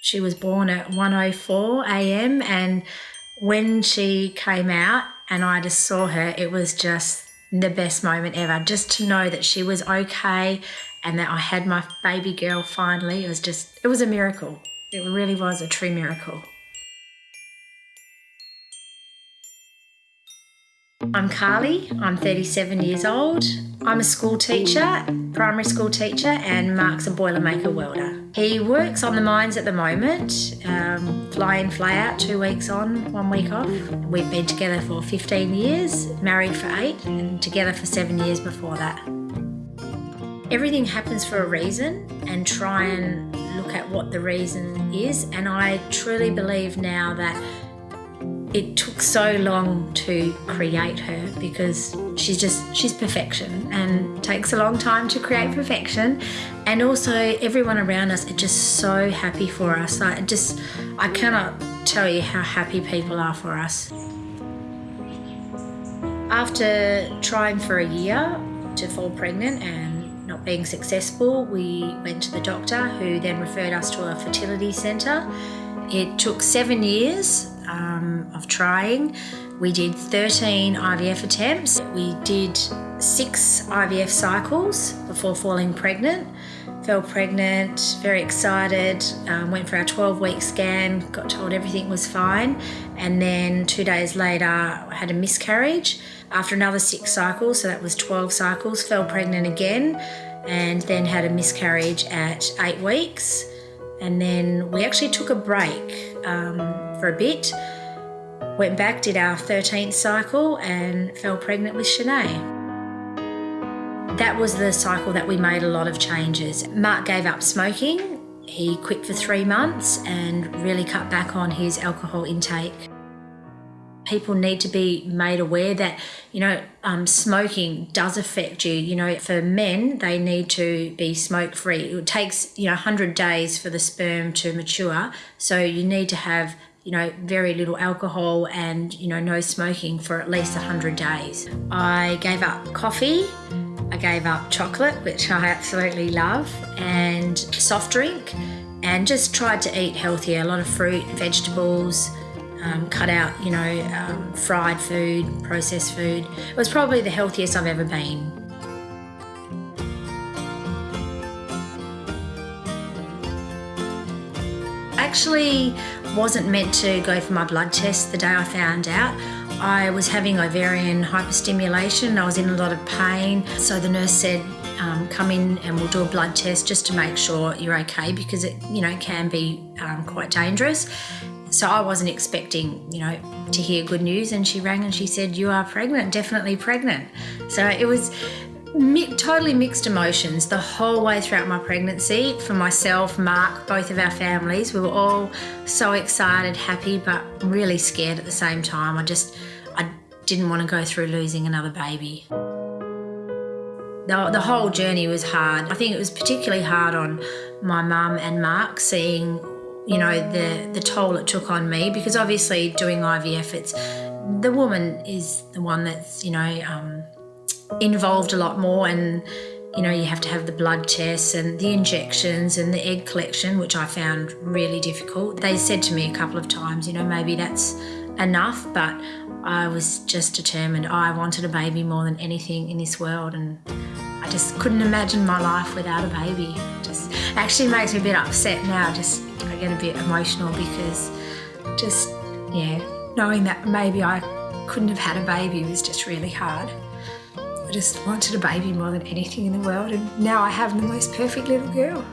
She was born at 1.04 a.m. and when she came out and I just saw her, it was just the best moment ever. Just to know that she was okay and that I had my baby girl finally, it was just, it was a miracle. It really was a true miracle. I'm Carly, I'm 37 years old. I'm a school teacher, primary school teacher, and Mark's a Boilermaker welder. He works on the mines at the moment, um, fly in, fly out, two weeks on, one week off. We've been together for 15 years, married for eight, and together for seven years before that. Everything happens for a reason and try and look at what the reason is. And I truly believe now that it took so long to create her because she's just she's perfection and takes a long time to create perfection. And also everyone around us are just so happy for us. I just I cannot tell you how happy people are for us. After trying for a year to fall pregnant and not being successful we went to the doctor who then referred us to a fertility centre. It took seven years um, of trying. We did 13 IVF attempts. We did six IVF cycles before falling pregnant. Fell pregnant, very excited, um, went for our 12 week scan, got told everything was fine. And then two days later, I had a miscarriage. After another six cycles, so that was 12 cycles, fell pregnant again, and then had a miscarriage at eight weeks. And then we actually took a break um, for a bit, went back, did our 13th cycle, and fell pregnant with Shanae. That was the cycle that we made a lot of changes. Mark gave up smoking. He quit for three months and really cut back on his alcohol intake people need to be made aware that you know um, smoking does affect you you know for men they need to be smoke free it takes you know 100 days for the sperm to mature so you need to have you know very little alcohol and you know no smoking for at least 100 days i gave up coffee i gave up chocolate which i absolutely love and soft drink and just tried to eat healthier a lot of fruit vegetables um, cut out, you know, um, fried food, processed food. It was probably the healthiest I've ever been. actually wasn't meant to go for my blood test the day I found out. I was having ovarian hyperstimulation, I was in a lot of pain, so the nurse said, um, come in and we'll do a blood test just to make sure you're okay because it, you know, can be um, quite dangerous. So I wasn't expecting, you know, to hear good news. And she rang and she said, You are pregnant, definitely pregnant. So it was mi totally mixed emotions the whole way throughout my pregnancy for myself, Mark, both of our families. We were all so excited, happy, but really scared at the same time. I just, I didn't want to go through losing another baby. The, the whole journey was hard. I think it was particularly hard on my mum and Mark seeing you know, the, the toll it took on me because obviously doing IVF, it's the woman is the one that's, you know, um, involved a lot more and, you know, you have to have the blood tests and the injections and the egg collection, which I found really difficult. They said to me a couple of times, you know, maybe that's enough, but I was just determined. I wanted a baby more than anything in this world and I just couldn't imagine my life without a baby. Just actually makes me a bit upset now, just I get a bit emotional because just, yeah, knowing that maybe I couldn't have had a baby was just really hard. I just wanted a baby more than anything in the world and now I have the most perfect little girl.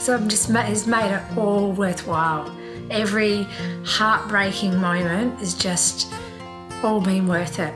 So I'm just has made it all worthwhile. Every heartbreaking moment has just all been worth it.